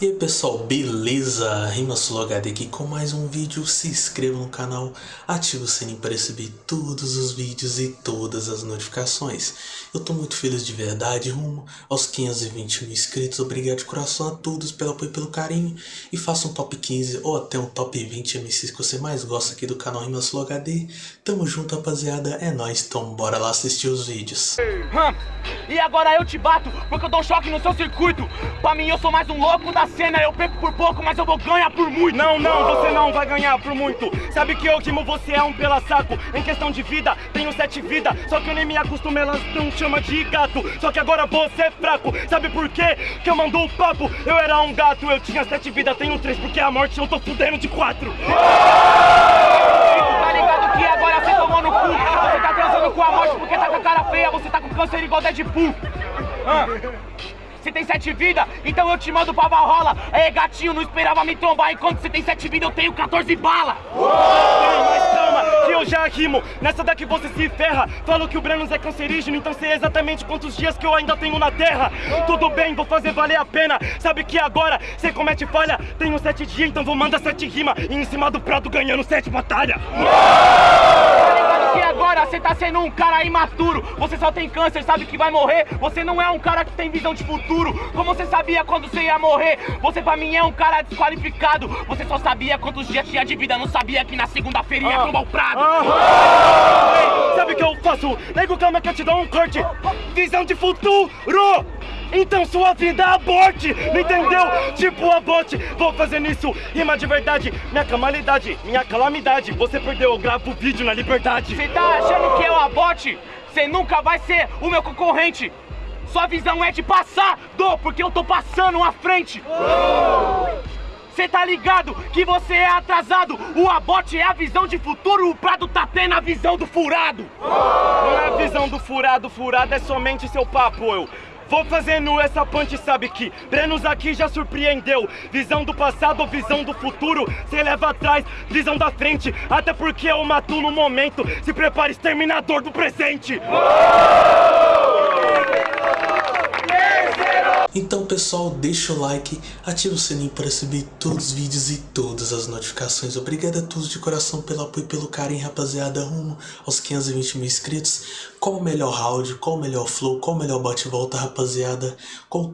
E aí pessoal, beleza? RimaSuloHD aqui com mais um vídeo, se inscreva no canal, ative o sininho para receber todos os vídeos e todas as notificações. Eu tô muito feliz de verdade, rumo aos 520 mil inscritos, obrigado de coração a todos pelo apoio e pelo carinho. E faça um top 15 ou até um top 20 MCs que você mais gosta aqui do canal RimaSuloHD. Tamo junto rapaziada, é nóis, então bora lá assistir os vídeos. E agora eu te bato, porque eu dou choque no seu circuito Pra mim eu sou mais um louco da cena Eu perco por pouco, mas eu vou ganhar por muito. Não, não, você não vai ganhar por muito. Sabe que eu rimo, você é um pela saco Em questão de vida, tenho sete vidas. Só que eu nem me acostumo, elas não chama de gato. Só que agora você é fraco. Sabe por quê? Que eu mando o papo. Eu era um gato, eu tinha sete vidas, tenho três Porque a morte eu tô fudendo de quatro. Tá ligado que agora você tomou no cu? Você tá transando com a morte porque tá com a cara feia Você tá com câncer igual Deadpool. Hã? Você tem sete vidas, então eu te mando pra Valhalla. É gatinho, não esperava me trombar. Enquanto você tem sete vidas, eu tenho 14 balas mas calma, que eu já rimo. Nessa daqui você se ferra. Falo que o Brenos é cancerígeno Então sei exatamente quantos dias que eu ainda tenho na terra. Tudo bem, vou fazer valer a pena. Sabe que agora você comete falha? Tenho sete dias, então vou mandar sete rimas. E em cima do prato ganhando sete batalhas agora você tá sendo um cara imaturo. Você só tem câncer, sabe que vai morrer? Você não é um cara que tem visão de futuro. Como você sabia quando você ia morrer? Você pra mim é um cara desqualificado. Você só sabia quantos dias tinha de vida. Não sabia que na segunda-feira ia tomar o prado Ah, sabe o que eu faço? Nego, calma que eu te dou um corte. Visão de futuro então sua vida aborte, não entendeu? Tipo aborte, vou fazendo isso, rima de verdade. Minha calamidade, minha calamidade. Você perdeu, eu gravo vídeo na liberdade. Você tá achando que eu abote? Você nunca vai ser o meu concorrente. Sua visão é de passar, do, porque eu tô passando à frente. Cê tá ligado que você é atrasado? O abote é a visão de futuro. O Prado tá tendo a visão do furado. Não é a visão do furado, furado é somente seu papo, eu Vou fazendo essa punch, sabe que Brenos aqui já surpreendeu. Visão do passado visão do futuro. Cê leva atrás, visão da frente. Até porque eu mato no momento. Se prepare, exterminador do presente Então pessoal, deixa o like, ativa o sininho para receber todos os vídeos e todas as notificações. Obrigado a todos de coração pelo apoio e pelo carinho, rapaziada, rumo aos 520 mil inscritos. Qual o melhor round, qual o melhor flow, qual o melhor bate-volta, rapaziada?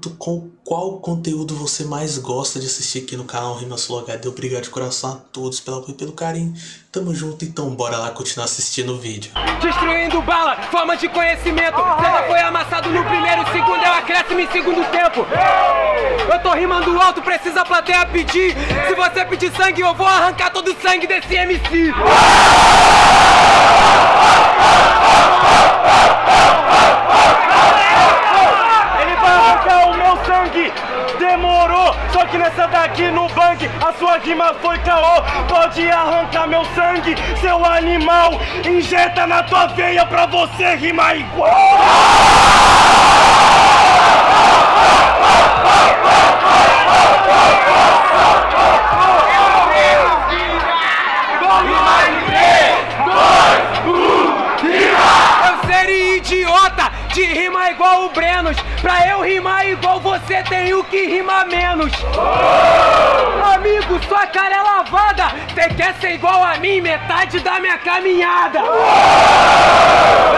Tu- com qual conteúdo você mais gosta de assistir aqui no canal RimaSuloHD? Obrigado de coração a todos pelo apoio e pelo carinho. Tamo junto, então bora lá continuar assistindo o vídeo. Destruindo bala, forma de conhecimento. Você já foi amassado no primeiro segundo, é o acréscimo em segundo tempo. Eu tô rimando alto, precisa a plateia pedir. Se você pedir sangue, eu vou arrancar todo o sangue desse MC Ele vai arrancar o meu sangue. Demorou, só que nessa daqui no bang A sua rima foi caô arrancar meu sangue, seu animal. Injeta na tua veia pra você rimar igual mim, metade da minha caminhada.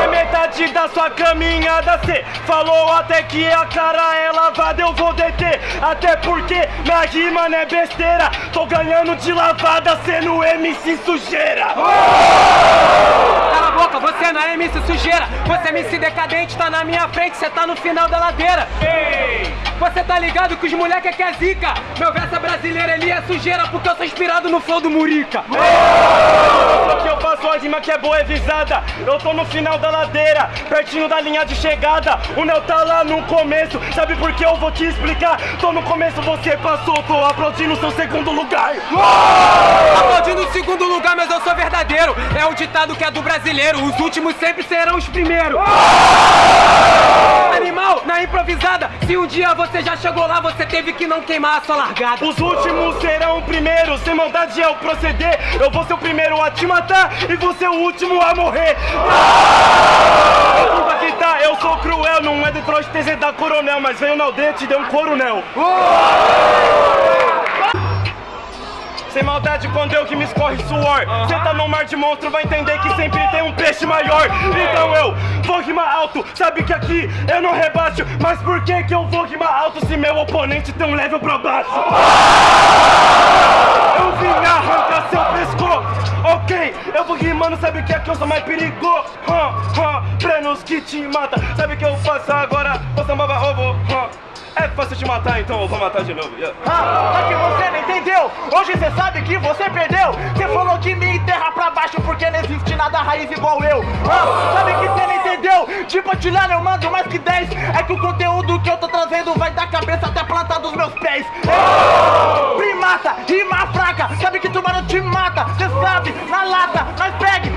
É metade da sua caminhada Cê falou até que a cara é lavada Eu vou deter, até porque minha rima não é besteira Tô ganhando de lavada sendo MC sujeira. a boca, você não é MC sujeira Você é MC decadente, tá na minha frente, cê tá no final da ladeira Ei! Você tá ligado que os moleque aqui é zica Meu verso é brasileiro, ele é sujeira Porque eu sou inspirado no flow do Murica a rima que é boa, é visada Eu tô no final da ladeira, pertinho da linha de chegada. O Neo tá lá no começo, sabe por que eu vou te explicar? Tô no começo, você passou, tô aplaudindo seu segundo lugar. Aplaudindo o segundo lugar, mas eu sou verdadeiro. É o ditado que é do brasileiro. Os últimos sempre serão os primeiros. Improvisada Se um dia você já chegou lá, você teve que não queimar a sua largada. Os últimos serão primeiros, sem maldade é o proceder. Eu vou ser o primeiro a te matar e você o último a morrer. A curva que tá, eu sou cruel, não é Detroit TZ da Coronel, mas veio na aldeia e te deu um coronel. Sem maldade quando eu que me escorre suor. Cê tá no mar de monstro, vai entender que sempre tem um peixe maior. Então eu vou rimar alto, sabe que aqui eu não rebaixo. Mas por que que eu vou rimar alto se meu oponente tem um level pra baixo? Eu vim arrancar seu pescoço, ok Eu vou rimando, sabe que aqui eu sou mais perigoso. Hum, hum, Brenos que te mata, sabe que eu faço agora? Você mama ovo, hum. É fácil te matar, então eu vou matar de novo yeah. Ah, só que você não entendeu. Hoje você sabe que você perdeu. Você falou que me enterra pra baixo porque não existe nada raiz igual eu. Ah, sabe que você não entendeu? Tipo, atilhando eu mando mais que 10. É que o conteúdo que eu tô trazendo vai da cabeça até a planta dos meus pés. Ei, primata, rima fraca. Sabe que tubarão te mata. Você sabe, na lata, nós pegue,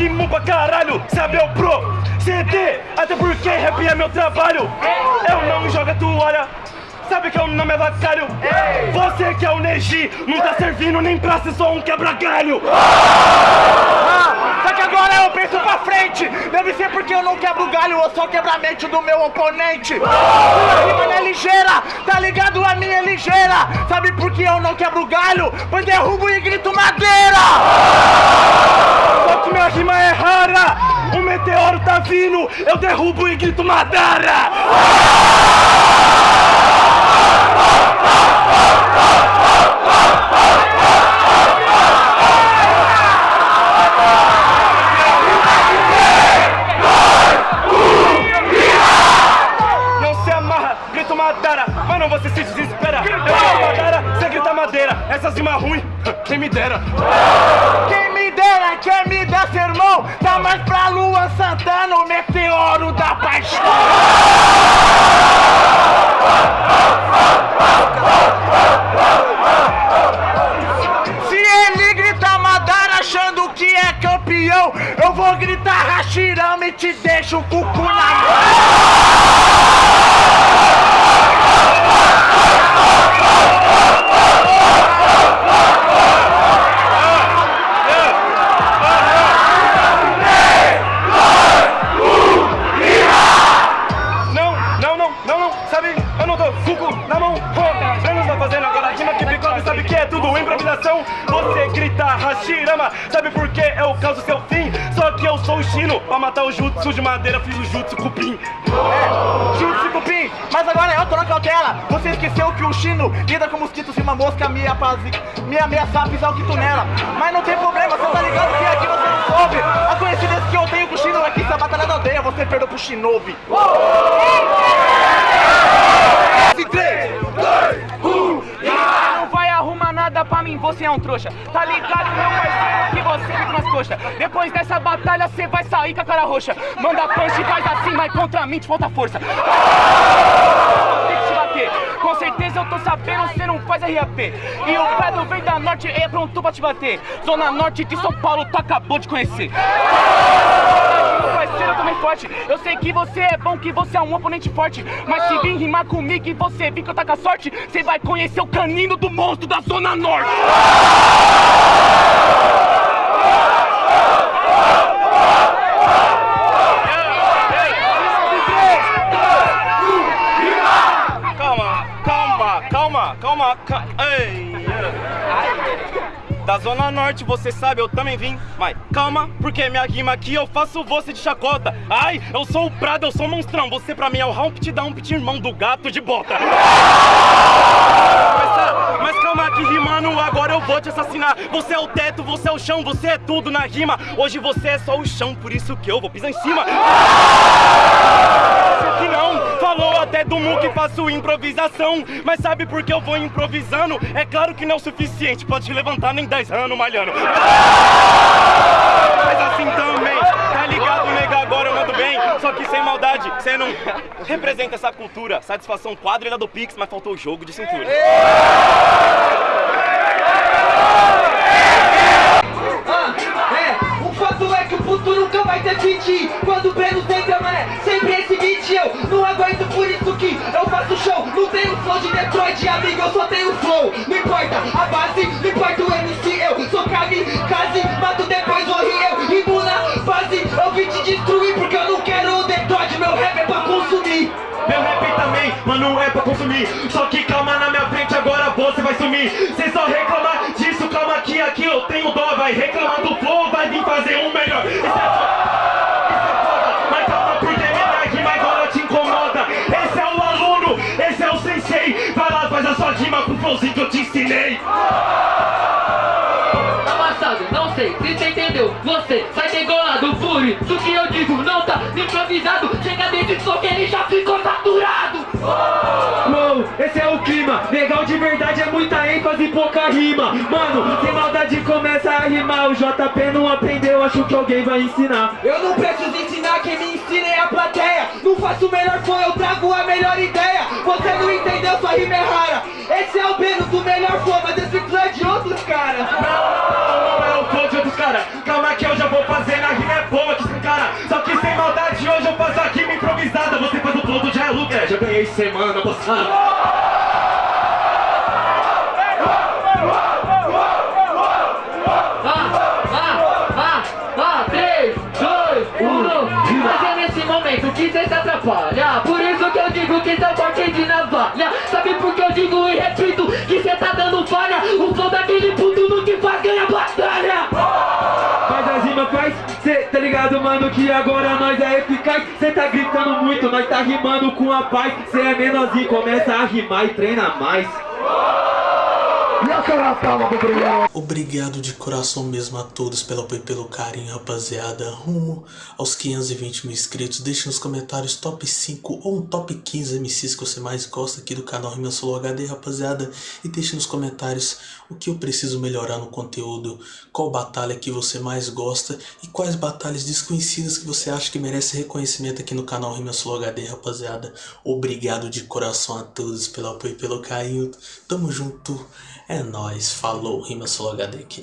rimo pra caralho, sabe eu pro CD, até porque rap é meu trabalho Eu não jogo a toalha, sabe que eu não me avacalho Você que é o Neji, não tá servindo nem pra ser só um quebra-galho Ah, só que agora eu penso pra frente. Deve ser porque eu não quebro o galho, eu só quebro a mente do meu oponente. Sua rima não é ligeira, tá ligado? A minha é ligeira. Sabe por que eu não quebro o galho? Pois derrubo e grito madeira. Rima é rara, o meteoro tá vindo, eu derrubo e grito Madara. Não se amarra, grito Madara, mas não você se desespera. Eu grito Madara, você grita madeira, essas rimas ruins, quem me dera. Sabe por que é eu causo seu fim? Só que eu sou o Chino Pra matar o jutsu de madeira, fiz o jutsu cupim. É, jutsu cupim Mas agora eu tô na cautela Você esqueceu que o Chino lida com mosquitos e uma mosca Me, ameaça me ameaçar pisar o quinto nela. Mas não tem problema, você tá ligado que aqui você não soube. A coincidência que eu tenho com o Chino é que essa batalha da aldeia Você perdeu pro Shinobi. 3 nada pra mim, você é um trouxa. Tá ligado, meu parceiro, que você fica nas coxas. Depois dessa batalha, você vai sair com a cara roxa. Manda punch e faz assim, mas contra mim te falta força. Tem que te bater. Com certeza eu tô sabendo, você não faz RAP. E o Pedro vem da norte, é pronto pra te bater. Zona norte de São Paulo, tu acabou de conhecer. Eu também forte. Eu sei que você é bom, que você é um oponente forte. Mas se vir rimar comigo e você vir que eu tá com a sorte, você vai conhecer o canino do monstro da Zona Norte. Zona Norte, você sabe, eu também vim. Mas calma, porque minha rima aqui eu faço você de chacota. Ai, eu sou o Prado, eu sou o monstrão. Você pra mim é o Humpty Dumpty, irmão do gato de bota. Mas, tá, mas calma que rimando, agora eu vou te assassinar. Você é o teto, você é o chão, você é tudo na rima. Hoje você é só o chão, por isso que eu vou pisar em cima. Você que não, até do Mu que faço improvisação. Mas sabe por que eu vou improvisando? É claro que não é o suficiente pra te levantar nem 10 anos malhando. Mas assim também, tá ligado, nega? Agora eu mando bem. Só que sem maldade, cê você não representa essa cultura. Satisfação quadro era do Pix, mas faltou o jogo de cintura. Ah, é, o fato é que o futuro nunca vai ter fit Quando o Breno sempre esse beat Eu não aguento por isso que eu faço show. Não tenho flow de Detroit, amigo, eu só tenho flow. Não importa a base, não importa o MC Eu sou kamikaze, mato depois morri eu Rimo na fase, eu vim te destruir Porque eu não quero o Detroit, meu rap é pra consumir. Meu rap também, mano, é pra consumir. Só que calma na minha frente, agora você vai sumir. Cê só reclamar disso, calma que aqui eu tenho dó. Vai reclamar do flow, vai vir fazer um melhor. Isso é rima com o flowzinho que eu te ensinei. Amassado, não sei se você entendeu. Você sai degolado por isso que eu digo Não tá improvisado. Chega desse som que ele já ficou saturado. Uou, esse é o clima. Legal de e pouca rima. Mano, sem maldade começa a rimar. O JP não aprendeu, acho que alguém vai ensinar. Eu não preciso ensinar, quem me ensina é a plateia. Não faço o melhor som, eu trago a melhor ideia. Você não entendeu, sua rima é rara. Esse é o Beno do melhor flow, mas esse flow é de outros caras. Não, não é o flow de outros caras. Calma que eu já vou fazer na rima é boa que esse cara. Só que sem maldade hoje eu faço a rima improvisada. Você faz o flow do Jai Luke, é, já ganhei semana passada que cê corte de navalha. Sabe por que eu digo e repito que cê tá dando falha? O flow daquele puto não te faz ganhar batalha. Faz as rimas, faz, cê tá ligado, mano, que agora nós é eficaz. Cê tá gritando muito, nós tá rimando com a paz. Cê é menorzinho, começa a rimar e treina mais Obrigado de coração mesmo a todos pelo apoio e pelo carinho, rapaziada. Rumo aos 520 mil inscritos. Deixe nos comentários top 5 ou um top 15 MCs que você mais gosta aqui do canal Rima Solo HD, rapaziada. E deixe nos comentários o que eu preciso melhorar no conteúdo, qual batalha que você mais gosta e quais batalhas desconhecidas que você acha que merece reconhecimento aqui no canal Rima Solo HD, rapaziada. Obrigado de coração a todos pelo apoio e pelo carinho. Tamo junto. É nóis, falou, Rima Solo HD aqui.